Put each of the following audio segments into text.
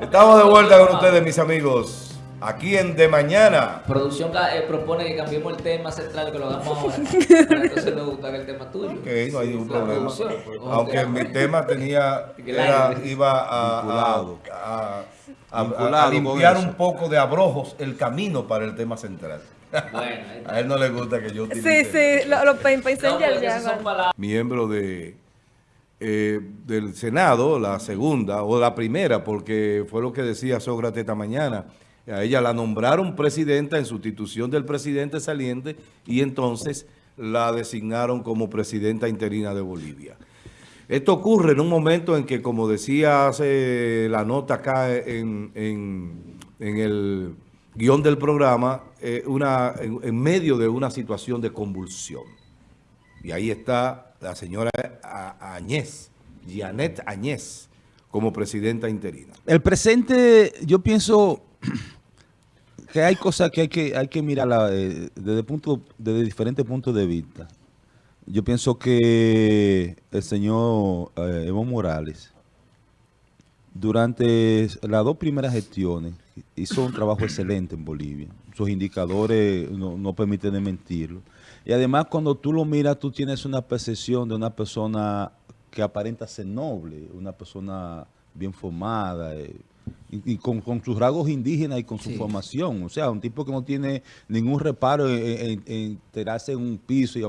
Estamos de vuelta con ustedes, mis amigos. Aquí en De Mañana. Producción eh, propone que cambiemos el tema central, que lo hagamos ahora. Entonces nos gusta el tema tuyo. Ok, no hay ningún problema. Aunque mi tema tenía, era, iba a, a, a, a limpiar un poco de abrojos el camino para el tema central. Bueno, a él no le gusta que yo utilice. Sí, sí, lo, lo pensé no, ya. Miembro de eh, del Senado, la segunda o la primera, porque fue lo que decía Sócrates esta mañana. A ella la nombraron presidenta en sustitución del presidente saliente y entonces la designaron como presidenta interina de Bolivia. Esto ocurre en un momento en que, como decía hace la nota acá en, el guion del programa, eh, una, en medio de una situación de convulsión. Y ahí está la señora Añez, Janet Añez, como presidenta interina. El presente, yo pienso que hay cosas que hay que, hay que mirar eh, desde, punto, desde diferentes puntos de vista. Yo pienso que el señor eh, Evo Morales, durante las dos primeras gestiones, hizo un trabajo excelente en Bolivia. Sus indicadores no, no permiten mentirlo. Y además cuando tú lo miras, tú tienes una percepción de una persona que aparenta ser noble, una persona bien formada, eh, y, con, sus rasgos indígenas y con su formación. O sea, un tipo que no tiene ningún reparo en, enterarse en un piso y,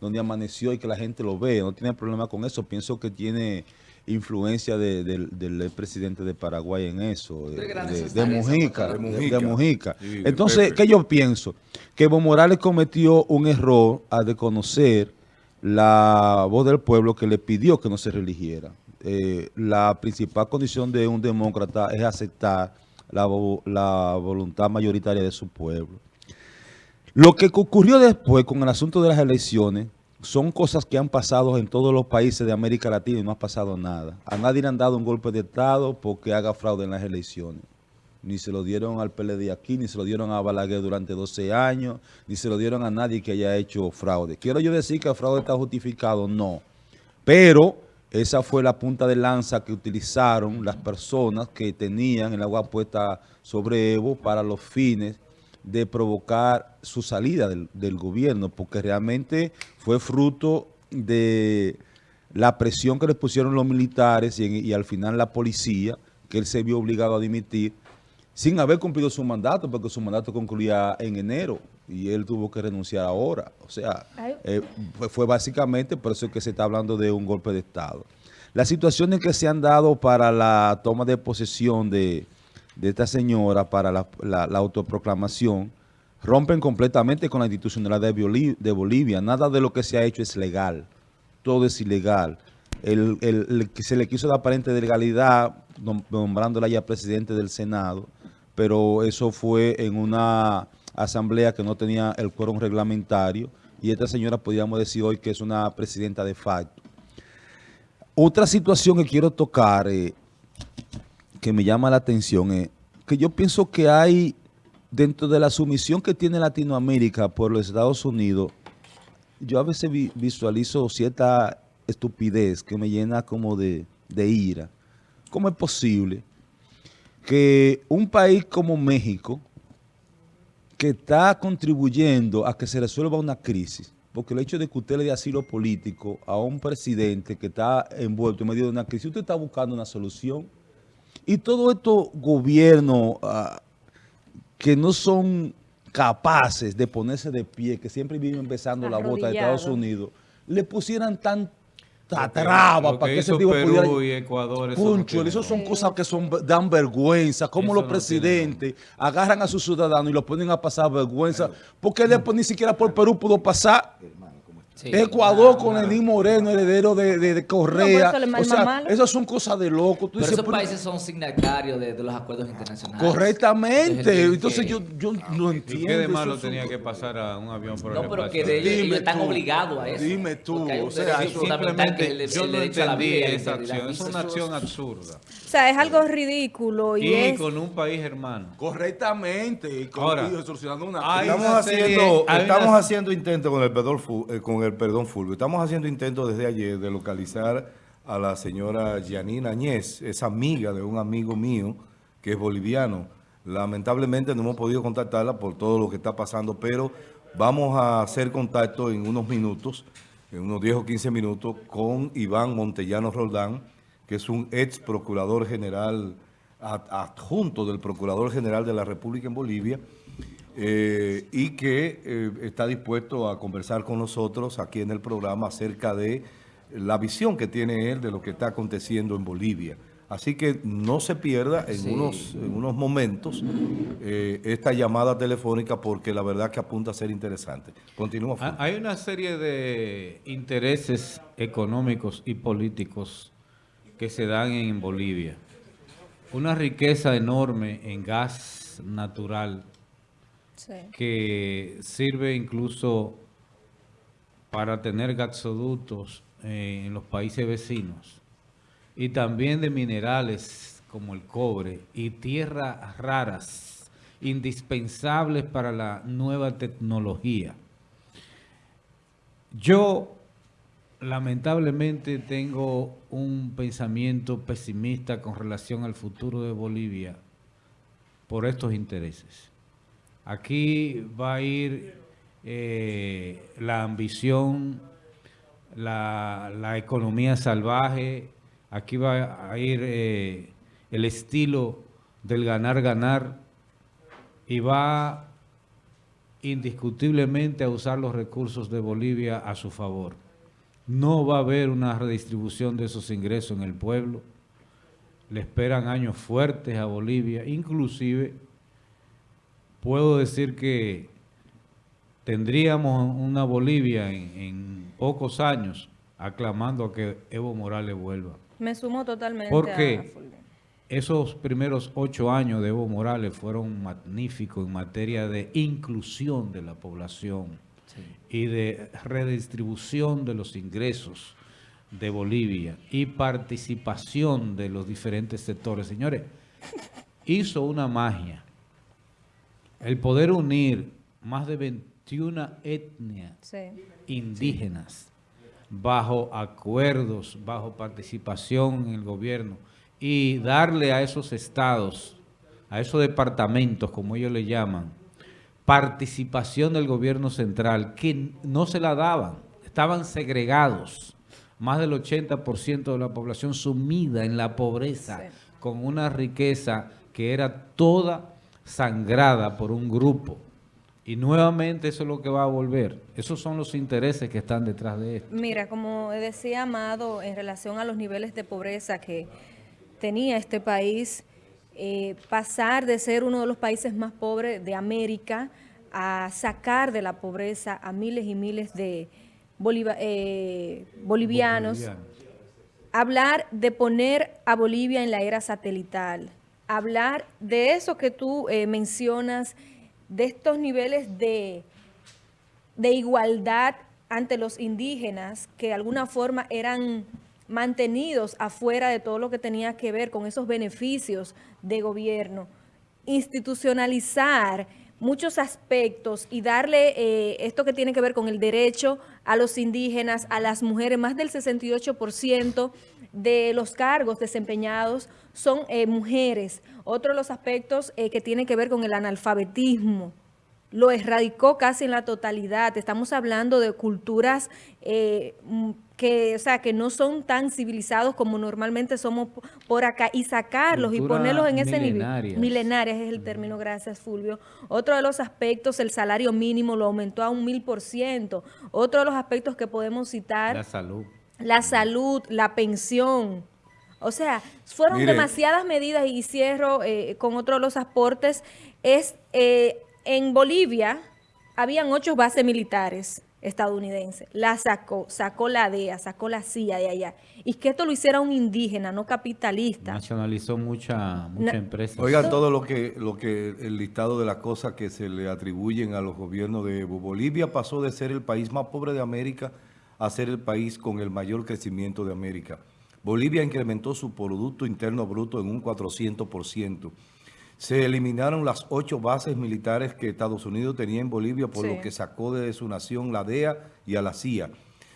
donde amaneció y que la gente lo ve. No tiene problema con eso. Pienso que tiene influencia del presidente de Paraguay en eso, de, Mujica, de Mujica. Entonces, ¿qué yo pienso? Que Evo Morales cometió un error al reconocer la voz del pueblo que le pidió que no se religiera. Eh, la principal condición de un demócrata es aceptar la, la voluntad mayoritaria de su pueblo. Lo que ocurrió después con el asunto de las elecciones son cosas que han pasado en todos los países de América Latina y no ha pasado nada. A nadie le han dado un golpe de Estado porque haga fraude en las elecciones. Ni se lo dieron al PLD aquí, ni se lo dieron a Balaguer durante 12 años, ni se lo dieron a nadie que haya hecho fraude. ¿Quiero yo decir que el fraude está justificado? No. Pero esa fue la punta de lanza que utilizaron las personas que tenían el agua puesta sobre Evo para los fines de provocar su salida del, gobierno, porque realmente fue fruto de la presión que le pusieron los militares y, al final la policía, que él se vio obligado a dimitir, sin haber cumplido su mandato, porque su mandato concluía en enero y él tuvo que renunciar ahora. O sea, eh, fue, básicamente por eso que se está hablando de un golpe de Estado. Las situaciones que se han dado para la toma de posesión de de esta señora para la, autoproclamación rompen completamente con la institucionalidad de, Bolivia. Nada de lo que se ha hecho es legal. Todo es ilegal. El, que se le quiso dar aparente de legalidad nombrándola ya presidente del Senado, pero eso fue en una asamblea que no tenía el quórum reglamentario y esta señora podríamos decir hoy que es una presidenta de facto. Otra situación que quiero tocar eh, que me llama la atención es que yo pienso que hay, dentro de la sumisión que tiene Latinoamérica por los Estados Unidos, yo a veces visualizo cierta estupidez que me llena como de, de ira. ¿Cómo es posible que un país como México, que está contribuyendo a que se resuelva una crisis, porque el hecho de que usted le dé asilo político a un presidente que está envuelto en medio de una crisis, usted está buscando una solución y todos estos gobiernos ah, que no son capaces de ponerse de pie, que siempre viven empezando la bota de Estados Unidos, le pusieran tanta traba para que ese tipo pudiera... Y Ecuador, eso, eso son cosas que son dan vergüenza, como los presidentes agarran a sus ciudadanos y los ponen a pasar vergüenza, porque después ni siquiera por Perú pudo pasar. Ecuador con Lenín Moreno, heredero de, de, Correa. o sea, esas son cosas de loco. pero esos países son signatarios de, los acuerdos internacionales. Correctamente. Entonces yo, yo no entiendo. ¿Qué de malo tenía que pasar a un avión por el No, pero que de ellos, están obligados a eso. Dime tú. O sea, simplemente yo no entendí esa acción. Es una acción absurda. O sea, es algo ridículo. Y, y con un país hermano. Correctamente. Ahora, estamos, haciendo, estamos haciendo intentos con el pedor con el perdón Fulvio, estamos haciendo intentos desde ayer de localizar a la señora Yanina Añez, es amiga de un amigo mío que es boliviano. Lamentablemente no hemos podido contactarla por todo lo que está pasando, pero vamos a hacer contacto en unos minutos, en unos 10 o 15 minutos, con Iván Montellano Roldán, que es un ex procurador general adjunto del Procurador General de la República en Bolivia eh, y que eh, está dispuesto a conversar con nosotros aquí en el programa acerca de la visión que tiene él de lo que está aconteciendo en Bolivia. Así que no se pierda en, unos, unos momentos eh, esta llamada telefónica porque la verdad que apunta a ser interesante. Continúa. Ah, hay una serie de intereses económicos y políticos que se dan en Bolivia una riqueza enorme en gas natural que sirve incluso para tener gasoductos eh, en los países vecinos y también de minerales como el cobre y tierras raras indispensables para la nueva tecnología. Yo lamentablemente tengo un pensamiento pesimista con relación al futuro de Bolivia por estos intereses. Aquí va a ir eh, la ambición, la, economía salvaje, aquí va a ir eh, el estilo del ganar-ganar y va indiscutiblemente a usar los recursos de Bolivia a su favor no va a haber una redistribución de esos ingresos en el pueblo. Le esperan años fuertes a Bolivia. Inclusive, puedo decir que tendríamos una Bolivia en, pocos años aclamando a que Evo Morales vuelva. Me sumo totalmente Porque esos primeros ocho años de Evo Morales fueron magníficos en materia de inclusión de la población y de redistribución de los ingresos de Bolivia y participación de los diferentes sectores. Señores, hizo una magia. El poder unir más de 21 etnias indígenas bajo acuerdos, bajo participación en el gobierno y darle a esos estados, a esos departamentos, como ellos le llaman, participación del gobierno central que no se la daban, estaban segregados, más del 80% de la población sumida en la pobreza, con una riqueza que era toda sangrada por un grupo. Y nuevamente eso es lo que va a volver. Esos son los intereses que están detrás de esto. Mira, como decía Amado, en relación a los niveles de pobreza que tenía este país, eh, pasar de ser uno de los países más pobres de América a sacar de la pobreza a miles y miles de eh, bolivianos. Hablar de poner a Bolivia en la era satelital. Hablar de eso que tú eh, mencionas, de estos niveles de, de igualdad ante los indígenas que de alguna forma eran mantenidos afuera de todo lo que tenía que ver con esos beneficios de gobierno, institucionalizar muchos aspectos y darle eh, esto que tiene que ver con el derecho a los indígenas, a las mujeres, más del 68% de los cargos desempeñados son eh, mujeres. Otro de los aspectos eh, que tiene que ver con el analfabetismo, lo erradicó casi en la totalidad. Estamos hablando de culturas eh, que, o sea, que no son tan civilizados como normalmente somos por acá y sacarlos y ponerlos en ese nivel. Milenarias es el término, gracias Fulvio. Otro de los aspectos, el salario mínimo lo aumentó a un mil por ciento. Otro de los aspectos que podemos citar. La salud. La salud, la pensión. O sea, fueron demasiadas medidas y cierro eh, con otro de los aportes. Es... Eh, en Bolivia habían ocho bases militares estadounidenses. La sacó, sacó la DEA, sacó la CIA de allá. Y que esto lo hiciera un indígena, no capitalista. Nacionalizó mucha, mucha empresa. Oigan todo lo que, lo que el listado de las cosas que se le atribuyen a los gobiernos de Bolivia pasó de ser el país más pobre de América a ser el país con el mayor crecimiento de América. Bolivia incrementó su Producto Interno Bruto en un 400% se eliminaron las ocho bases militares que Estados Unidos tenía en Bolivia por lo que sacó de su nación la DEA y a la CIA.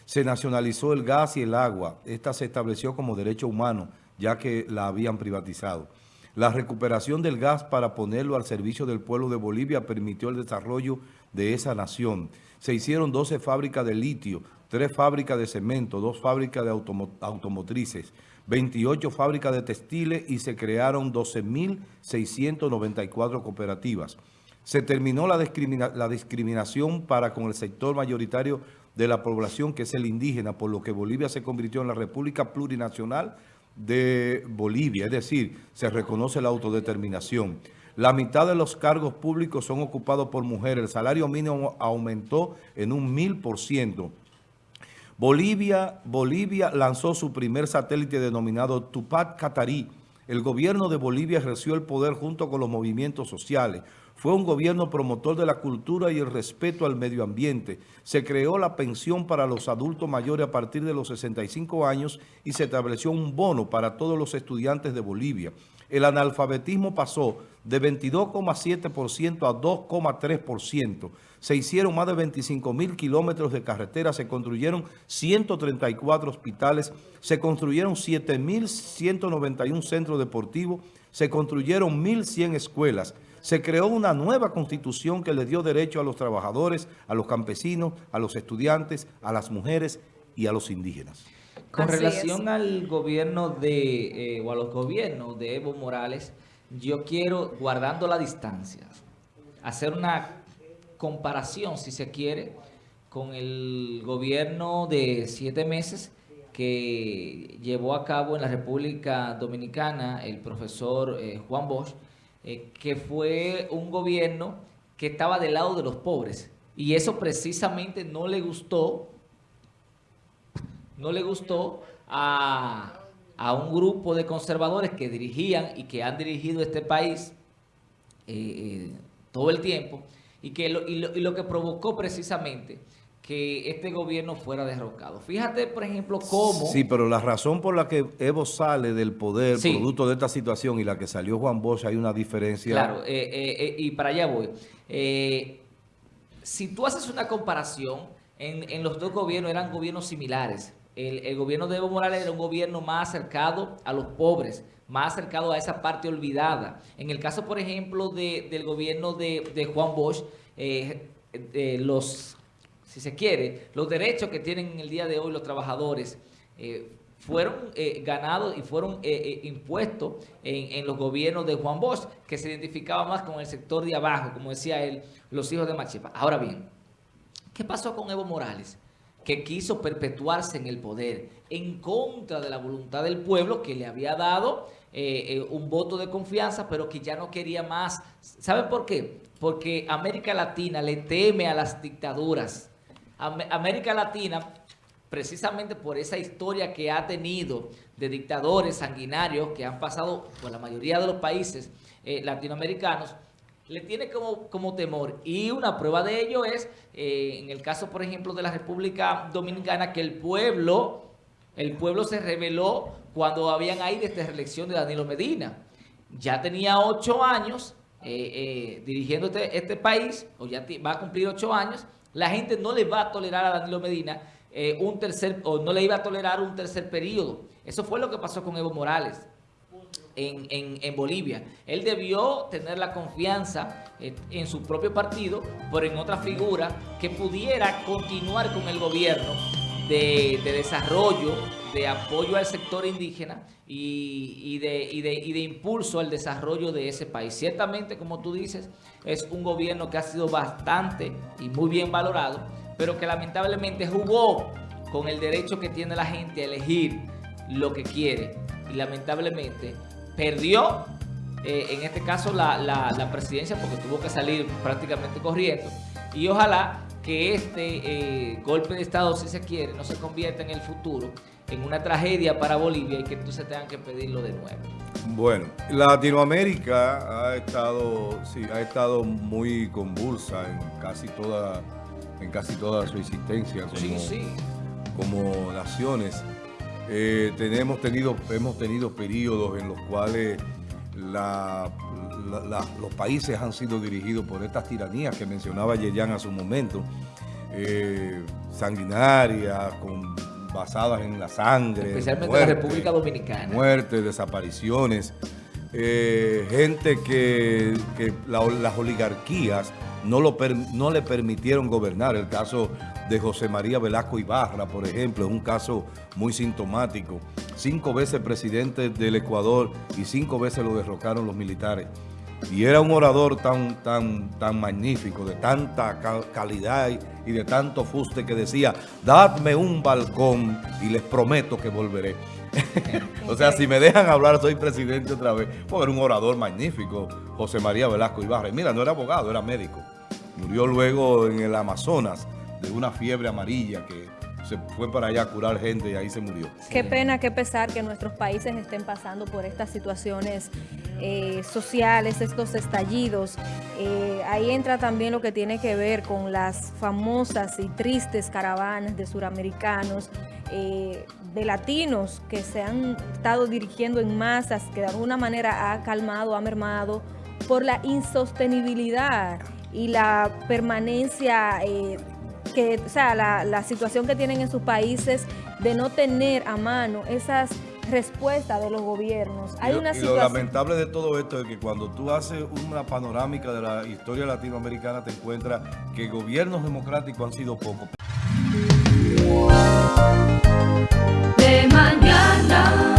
Se nacionalizó el gas y el agua. Esta se estableció como derecho humano, ya que la habían privatizado. La recuperación del gas para ponerlo al servicio del pueblo de Bolivia permitió el desarrollo de esa nación. Se hicieron 12 fábricas de litio, 3 fábricas de cemento, 2 fábricas de automotrices, 28 fábricas de textiles y se crearon 12.694 cooperativas. Se terminó la, discriminación para con el sector mayoritario de la población, que es el indígena, por lo que Bolivia se convirtió en la República Plurinacional de Bolivia, es decir, se reconoce la autodeterminación. La mitad de los cargos públicos son ocupados por mujeres. El salario mínimo aumentó en un mil por ciento. Bolivia, Bolivia lanzó su primer satélite denominado Tupac Catarí. El gobierno de Bolivia ejerció el poder junto con los movimientos sociales. Fue un gobierno promotor de la cultura y el respeto al medio ambiente. Se creó la pensión para los adultos mayores a partir de los 65 años y se estableció un bono para todos los estudiantes de Bolivia. El analfabetismo pasó de 22,7% a 2,3%. Se hicieron más de 25 mil kilómetros de carretera, se construyeron 134 hospitales, se construyeron 7.191 centros deportivos, se construyeron 1.100 escuelas, se creó una nueva constitución que le dio derecho a los trabajadores, a los campesinos, a los estudiantes, a las mujeres y a los indígenas. Con relación al gobierno de, eh, o a los gobiernos de Evo Morales, yo quiero, guardando la distancia, hacer una comparación, si se quiere, con el gobierno de siete meses que llevó a cabo en la República Dominicana el profesor eh, Juan Bosch, eh, que fue un gobierno que estaba del lado de los pobres. Y eso precisamente no le gustó, no le gustó a, un grupo de conservadores que dirigían y que han dirigido este país eh, eh, todo el tiempo, y, que y lo que provocó precisamente que este gobierno fuera derrocado. Fíjate, por ejemplo, cómo... Sí, pero la razón por la que Evo sale del poder, producto de esta situación, y la que salió Juan Bosch, hay una diferencia... Claro, eh, eh, eh, y para allá voy. si tú haces una comparación, en, los dos gobiernos eran gobiernos similares. El, gobierno de Evo Morales era un gobierno más acercado a los pobres, más acercado a esa parte olvidada. En el caso, por ejemplo, del gobierno de, de Juan Bosch, los si se quiere, los derechos que tienen en el día de hoy los trabajadores eh, fueron eh, ganados y fueron eh, impuestos en, los gobiernos de Juan Bosch, que se identificaba más con el sector de abajo, como decía él, los hijos de Machipa. Ahora bien, ¿qué pasó con Evo Morales? Que quiso perpetuarse en el poder en contra de la voluntad del pueblo que le había dado un voto de confianza, pero que ya no quería más. ¿Saben por qué? Porque América Latina le teme a las dictaduras. América Latina, precisamente por esa historia que ha tenido de dictadores sanguinarios que han pasado por la mayoría de los países eh, latinoamericanos, le tiene como, como temor. Y una prueba de ello es, eh, en el caso, por ejemplo, de la República Dominicana, que el pueblo, el pueblo se reveló cuando habían ahí desde reelección de Danilo Medina. Ya tenía ocho años eh, dirigiendo este, este, país, o ya va a cumplir ocho años, la gente no le va a tolerar a Danilo Medina eh, un tercer, o no le iba a tolerar un tercer periodo. Eso fue lo que pasó con Evo Morales. En, Bolivia. Él debió tener la confianza eh, en su propio partido, pero en otra figura que pudiera continuar con el gobierno de, desarrollo, de apoyo al sector indígena y, de, y, de, y, de, impulso al desarrollo de ese país. Ciertamente, como tú dices, es un gobierno que ha sido bastante y muy bien valorado, pero que lamentablemente jugó con el derecho que tiene la gente a elegir lo que quiere y lamentablemente perdió eh, en este caso la, la presidencia porque tuvo que salir prácticamente corriendo y ojalá que este eh, golpe de Estado, si se quiere, no se convierta en el futuro en una tragedia para Bolivia y que entonces tengan que pedirlo de nuevo. Bueno, Latinoamérica ha estado, sí, ha estado muy convulsa en casi toda, en casi toda su existencia como, como naciones. Eh, tenemos tenido, hemos tenido periodos en los cuales los países han sido dirigidos por estas tiranías que mencionaba Yeyan a su momento. eh, sanguinarias, con, basadas en la sangre. Especialmente en muerte, la República Dominicana. Muertes, desapariciones. eh, gente que, que la- las oligarquías no, lo per- no le permitieron gobernar. El caso de José María Velasco Ibarra, por ejemplo, es un caso muy sintomático. Cinco veces presidente del Ecuador y cinco veces lo derrocaron los militares. Y era un orador tan, tan, tan magnífico, de tanta ca- calidad y, y de tanto fuste que decía, dadme un balcón y les prometo que volveré. o sea, si me dejan hablar, soy presidente otra vez. Porque era un orador magnífico, José María Velasco Ibarra. Y mira, no era abogado, era médico. Murió luego en el Amazonas de una fiebre amarilla que se fue para allá a curar gente y ahí se murió. Qué pena, qué pesar que nuestros países estén pasando por estas situaciones eh, sociales, estos estallidos. Eh, ahí entra también lo que tiene que ver con las famosas y tristes caravanas de suramericanos, eh, de latinos que se han estado dirigiendo en masas, que de alguna manera ha calmado, ha mermado por la insostenibilidad y la permanencia que, o sea, la, la situación que tienen en sus países de no tener a mano esas respuestas de los gobiernos. Hay y, lo- una y lo lamentable de todo esto es que cuando tú haces una panorámica de la historia latinoamericana te encuentras que gobiernos democráticos han sido pocos. De mañana.